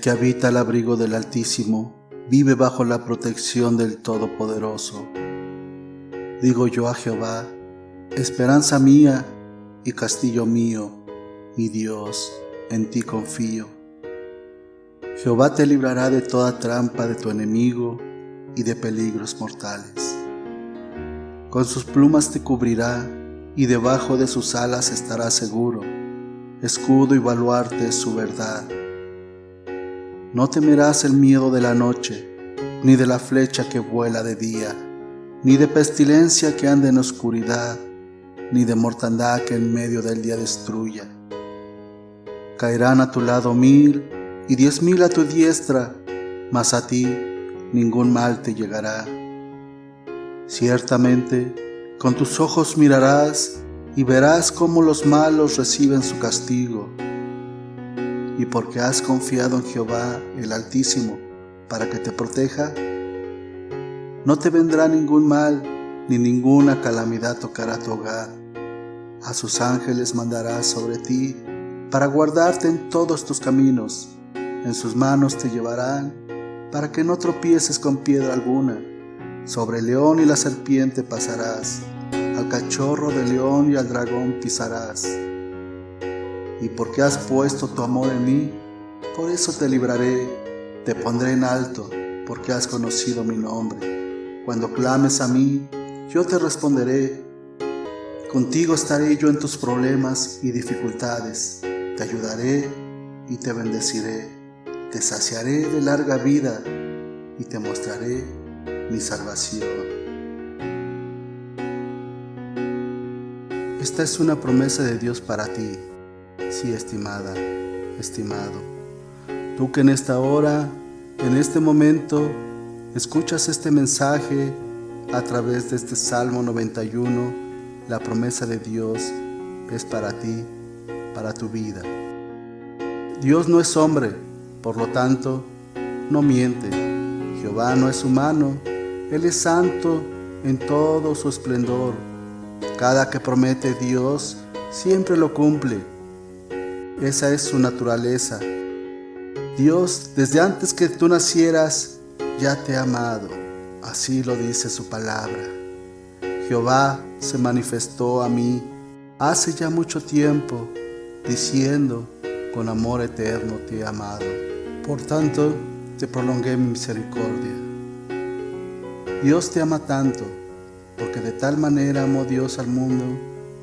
Que habita al abrigo del Altísimo vive bajo la protección del Todopoderoso. Digo yo a Jehová, esperanza mía y castillo mío, mi Dios, en ti confío. Jehová te librará de toda trampa de tu enemigo y de peligros mortales. Con sus plumas te cubrirá y debajo de sus alas estarás seguro. Escudo y baluarte es su verdad. No temerás el miedo de la noche, ni de la flecha que vuela de día, ni de pestilencia que anda en oscuridad, ni de mortandad que en medio del día destruya. Caerán a tu lado mil y diez mil a tu diestra, mas a ti ningún mal te llegará. Ciertamente, con tus ojos mirarás y verás cómo los malos reciben su castigo y porque has confiado en Jehová el Altísimo para que te proteja, no te vendrá ningún mal ni ninguna calamidad tocará tu hogar. A sus ángeles mandará sobre ti para guardarte en todos tus caminos. En sus manos te llevarán para que no tropieces con piedra alguna. Sobre el león y la serpiente pasarás, al cachorro de león y al dragón pisarás y porque has puesto tu amor en mí, por eso te libraré, te pondré en alto, porque has conocido mi nombre. Cuando clames a mí, yo te responderé. Contigo estaré yo en tus problemas y dificultades. Te ayudaré y te bendeciré. Te saciaré de larga vida y te mostraré mi salvación. Esta es una promesa de Dios para ti. Sí, estimada, estimado, tú que en esta hora, en este momento, escuchas este mensaje a través de este Salmo 91, la promesa de Dios es para ti, para tu vida. Dios no es hombre, por lo tanto, no miente. Jehová no es humano, Él es santo en todo su esplendor. Cada que promete Dios, siempre lo cumple. Esa es su naturaleza. Dios, desde antes que tú nacieras, ya te ha amado. Así lo dice su palabra. Jehová se manifestó a mí hace ya mucho tiempo, diciendo, con amor eterno te he amado. Por tanto, te prolongué mi misericordia. Dios te ama tanto, porque de tal manera amó Dios al mundo,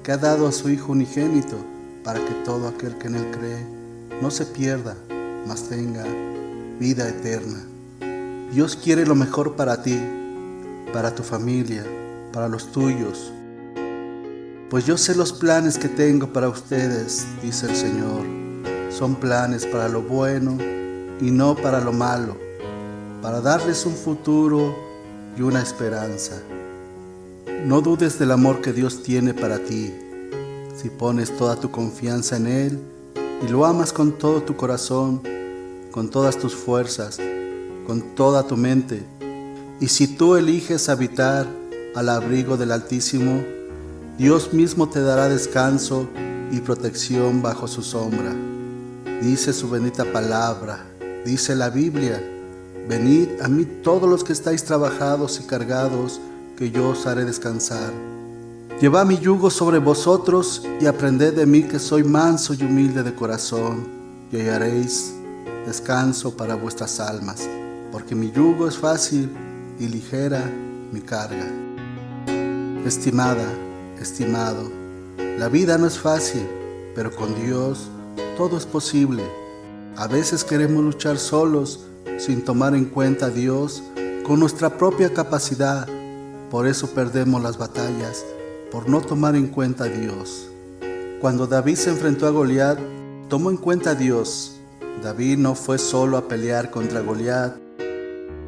que ha dado a su Hijo unigénito, para que todo aquel que en Él cree no se pierda, mas tenga vida eterna. Dios quiere lo mejor para ti, para tu familia, para los tuyos. Pues yo sé los planes que tengo para ustedes, dice el Señor. Son planes para lo bueno y no para lo malo, para darles un futuro y una esperanza. No dudes del amor que Dios tiene para ti si pones toda tu confianza en Él y lo amas con todo tu corazón, con todas tus fuerzas, con toda tu mente, y si tú eliges habitar al abrigo del Altísimo, Dios mismo te dará descanso y protección bajo su sombra. Dice su bendita palabra, dice la Biblia, venid a mí todos los que estáis trabajados y cargados, que yo os haré descansar. Llevad mi yugo sobre vosotros y aprended de mí que soy manso y humilde de corazón, y hallaréis descanso para vuestras almas, porque mi yugo es fácil y ligera mi carga. Estimada, estimado, la vida no es fácil, pero con Dios todo es posible. A veces queremos luchar solos sin tomar en cuenta a Dios con nuestra propia capacidad, por eso perdemos las batallas por no tomar en cuenta a Dios. Cuando David se enfrentó a Goliat, tomó en cuenta a Dios. David no fue solo a pelear contra Goliat.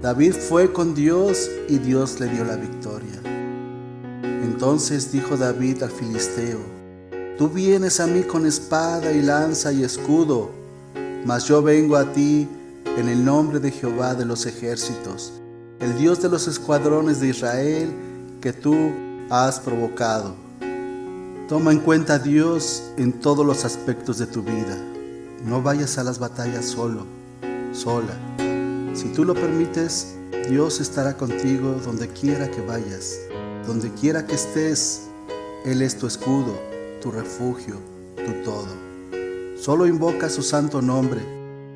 David fue con Dios y Dios le dio la victoria. Entonces dijo David al filisteo, Tú vienes a mí con espada y lanza y escudo, mas yo vengo a ti en el nombre de Jehová de los ejércitos, el Dios de los escuadrones de Israel, que tú has provocado. Toma en cuenta a Dios en todos los aspectos de tu vida. No vayas a las batallas solo. sola. Si tú lo permites, Dios estará contigo donde quiera que vayas, donde quiera que estés. Él es tu escudo, tu refugio, tu todo. Solo invoca su santo nombre,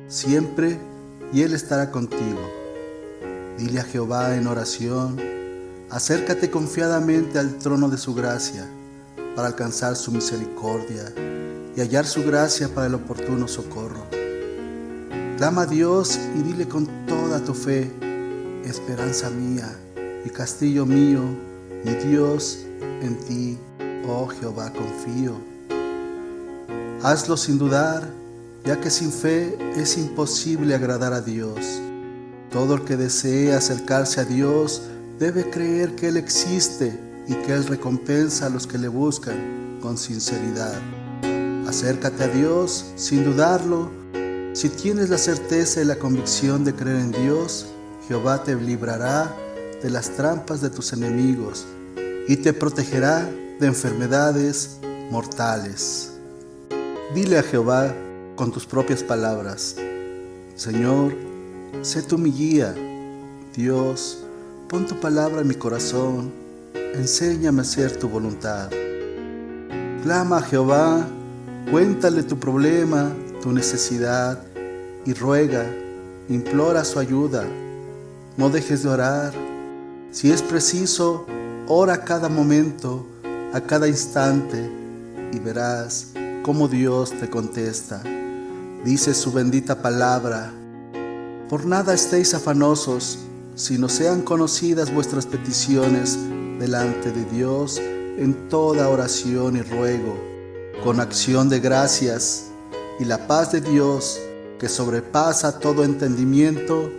siempre, y Él estará contigo. Dile a Jehová en oración, acércate confiadamente al trono de su gracia para alcanzar su misericordia y hallar su gracia para el oportuno socorro. Clama a Dios y dile con toda tu fe, esperanza mía y castillo mío, mi Dios, en ti, oh Jehová, confío. Hazlo sin dudar, ya que sin fe es imposible agradar a Dios. Todo el que desee acercarse a Dios debe creer que Él existe y que Él recompensa a los que le buscan con sinceridad. Acércate a Dios sin dudarlo. Si tienes la certeza y la convicción de creer en Dios, Jehová te librará de las trampas de tus enemigos y te protegerá de enfermedades mortales. Dile a Jehová con tus propias palabras, Señor, sé tú mi guía. Dios, pon tu palabra en mi corazón, enséñame a hacer tu voluntad. Clama a Jehová, cuéntale tu problema, tu necesidad y ruega, implora su ayuda no dejes de orar. Si es preciso, ora a cada momento, a cada instante, y verás cómo Dios te contesta. Dice su bendita palabra, por nada estéis afanosos, sino sean conocidas vuestras peticiones delante de Dios en toda oración y ruego, con acción de gracias, y la paz de Dios, que sobrepasa todo entendimiento,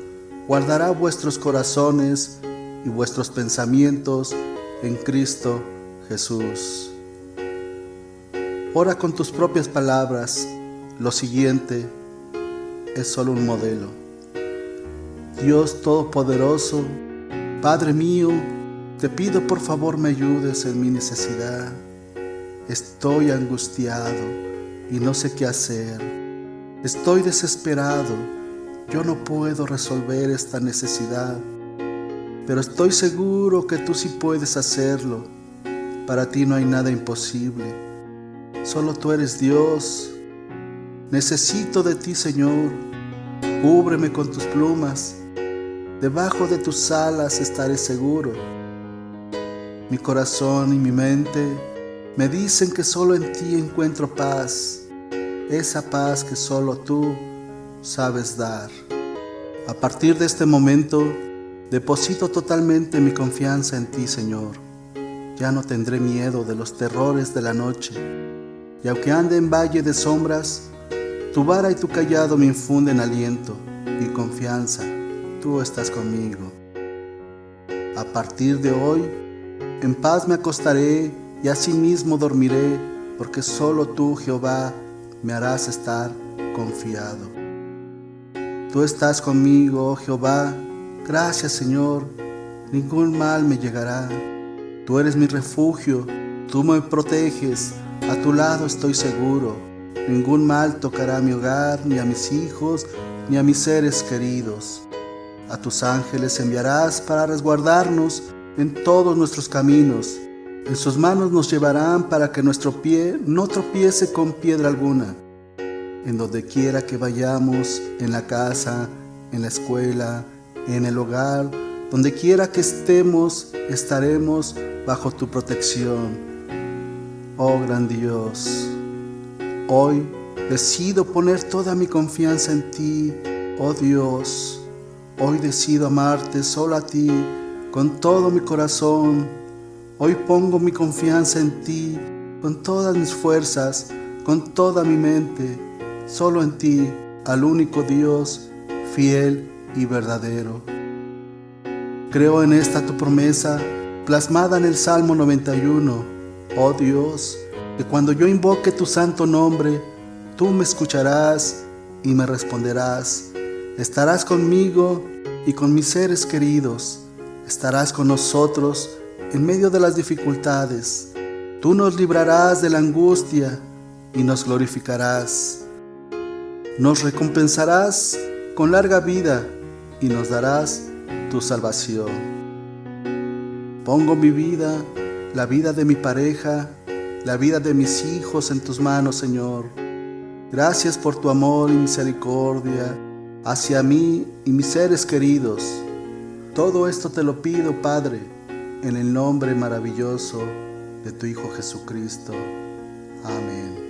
guardará vuestros corazones y vuestros pensamientos en Cristo Jesús. Ora con tus propias palabras. Lo siguiente es solo un modelo. Dios Todopoderoso, Padre mío, te pido por favor me ayudes en mi necesidad. Estoy angustiado y no sé qué hacer. Estoy desesperado yo no puedo resolver esta necesidad, pero estoy seguro que tú sí puedes hacerlo. Para ti no hay nada imposible. Solo tú eres Dios. Necesito de ti, Señor. Cúbreme con tus plumas. Debajo de tus alas estaré seguro. Mi corazón y mi mente me dicen que solo en ti encuentro paz. Esa paz que solo tú sabes dar. A partir de este momento, deposito totalmente mi confianza en ti, Señor. Ya no tendré miedo de los terrores de la noche. Y aunque ande en valle de sombras, tu vara y tu callado me infunden aliento y confianza. Tú estás conmigo. A partir de hoy, en paz me acostaré y asimismo dormiré, porque solo tú, Jehová, me harás estar confiado. Tú estás conmigo, oh Jehová. Gracias, Señor. Ningún mal me llegará. Tú eres mi refugio. Tú me proteges. A tu lado estoy seguro. Ningún mal tocará a mi hogar, ni a mis hijos, ni a mis seres queridos. A tus ángeles enviarás para resguardarnos en todos nuestros caminos. En sus manos nos llevarán para que nuestro pie no tropiece con piedra alguna en donde quiera que vayamos, en la casa, en la escuela, en el hogar, donde quiera que estemos, estaremos bajo tu protección. Oh gran Dios, hoy decido poner toda mi confianza en ti, oh Dios. Hoy decido amarte solo a ti con todo mi corazón. Hoy pongo mi confianza en ti con todas mis fuerzas, con toda mi mente solo en ti, al único Dios, fiel y verdadero. Creo en esta tu promesa, plasmada en el Salmo 91. Oh Dios, que cuando yo invoque tu santo nombre, tú me escucharás y me responderás. Estarás conmigo y con mis seres queridos. Estarás con nosotros en medio de las dificultades. Tú nos librarás de la angustia y nos glorificarás. Nos recompensarás con larga vida y nos darás tu salvación. Pongo mi vida, la vida de mi pareja, la vida de mis hijos en tus manos, Señor. Gracias por tu amor y misericordia hacia mí y mis seres queridos. Todo esto te lo pido, Padre, en el nombre maravilloso de tu Hijo Jesucristo. Amén.